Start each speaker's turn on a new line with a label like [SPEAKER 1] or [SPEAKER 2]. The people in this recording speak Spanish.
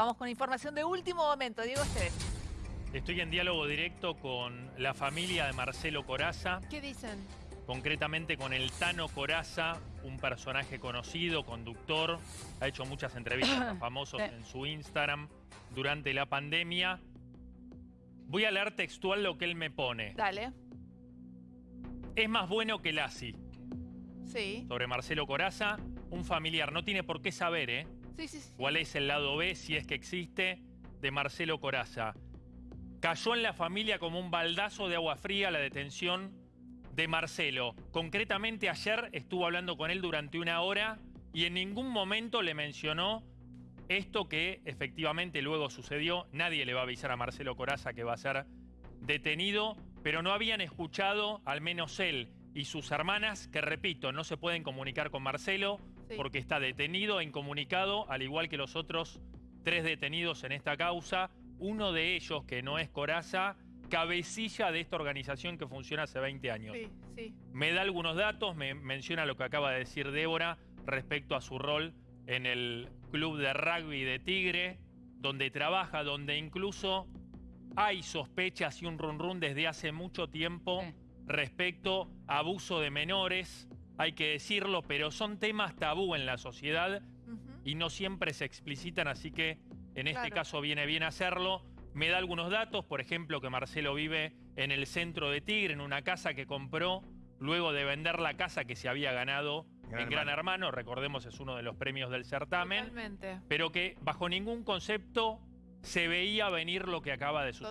[SPEAKER 1] Vamos con información de último momento. Diego Esteves.
[SPEAKER 2] Estoy en diálogo directo con la familia de Marcelo Coraza,
[SPEAKER 1] ¿Qué dicen?
[SPEAKER 2] concretamente con el Tano Coraza, un personaje conocido, conductor, ha hecho muchas entrevistas a famosos
[SPEAKER 1] Sí.
[SPEAKER 2] en su Instagram durante la pandemia. Voy a leer textual lo que él me pone.
[SPEAKER 1] Dale.
[SPEAKER 2] Es más bueno que Lassi,
[SPEAKER 1] Sí.
[SPEAKER 2] sobre Marcelo Coraza, un familiar. No tiene por qué saber, ¿eh? Cuál es el lado B, si es que existe, de Marcelo Coraza. Cayó en la familia como un baldazo de agua fría la detención de Marcelo. Concretamente ayer estuvo hablando con él durante una hora y en ningún momento le mencionó esto que efectivamente luego sucedió. Nadie le va a avisar a Marcelo Coraza que va a ser detenido, pero no habían escuchado, al menos él y sus hermanas, que repito, no se pueden comunicar con Marcelo
[SPEAKER 1] Sí.
[SPEAKER 2] porque está detenido e incomunicado, al igual que los otros tres detenidos en esta causa. Uno de ellos, que no es Coraza, cabecilla de esta organización que funciona hace 20 años.
[SPEAKER 1] Sí, sí.
[SPEAKER 2] Me da algunos datos, me menciona lo que acaba de decir Débora respecto a su rol en el club de rugby de Tigre, donde trabaja, donde incluso hay sospechas y un run run desde hace mucho tiempo
[SPEAKER 1] Sí.
[SPEAKER 2] Respecto a abuso de menores, hay que decirlo, pero son temas tabú en la sociedad y no siempre se explicitan, así que en este
[SPEAKER 1] Claro.
[SPEAKER 2] caso viene bien hacerlo. Me da algunos datos, por ejemplo, que Marcelo vive en el centro de Tigre, en una casa que compró luego de vender la casa que se había ganado
[SPEAKER 3] Gran
[SPEAKER 2] en Gran Hermano, recordemos es uno de los premios del certamen,
[SPEAKER 1] Totalmente.
[SPEAKER 2] pero que bajo ningún concepto se veía venir lo que acaba de suceder.